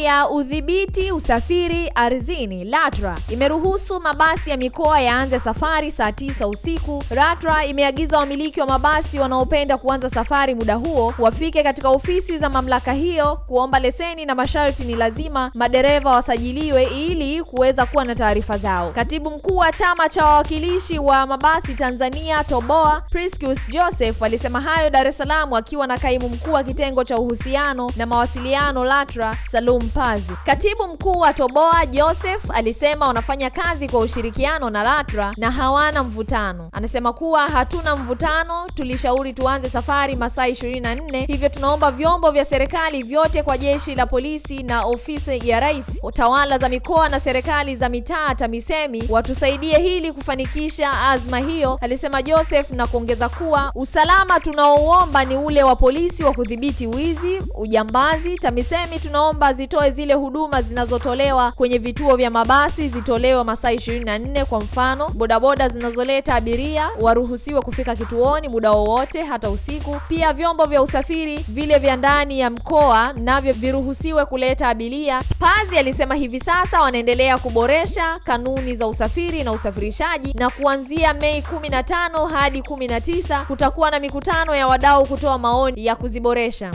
ya udhibiti usafiri ardhini LATRA imeruhusu mabasi ya mikoa yaanze safari saa tisa usiku. LATRA imeagiza wamiliki wa mabasi wanaopenda kuanza safari muda huo wafike katika ofisi za mamlaka hiyo kuomba leseni, na masharti ni lazima madereva wasajiliwe ili kuweza kuwa na taarifa zao. Katibu mkuu wa chama cha wawakilishi wa mabasi Tanzania TOBOA Priscus Joseph alisema hayo Dar es Salaam akiwa na kaimu mkuu wa kitengo cha uhusiano na mawasiliano LATRA Salum Pazi. Katibu mkuu wa TOBOA Joseph alisema wanafanya kazi kwa ushirikiano na LATRA na hawana mvutano. Anasema kuwa hatuna mvutano, tulishauri tuanze safari masaa 24, hivyo tunaomba vyombo vya serikali vyote kwa jeshi la polisi na ofisi ya rais, tawala za mikoa na serikali za mitaa TAMISEMI watusaidie hili kufanikisha azma hiyo, alisema Joseph na kuongeza kuwa usalama tunaouomba ni ule wa polisi wa kudhibiti wizi, ujambazi. TAMISEMI tunaomba zitoe zile huduma zinazotolewa kwenye vituo vya mabasi zitolewe masaa 24. Kwa mfano, bodaboda zinazoleta abiria waruhusiwe kufika kituoni muda wowote, hata usiku. Pia vyombo vya usafiri vile vya ndani ya mkoa navyo viruhusiwe kuleta abiria. Pazi alisema hivi sasa wanaendelea kuboresha kanuni za usafiri na usafirishaji, na kuanzia Mei 15 hadi 19 kutakuwa na mikutano ya wadau kutoa maoni ya kuziboresha.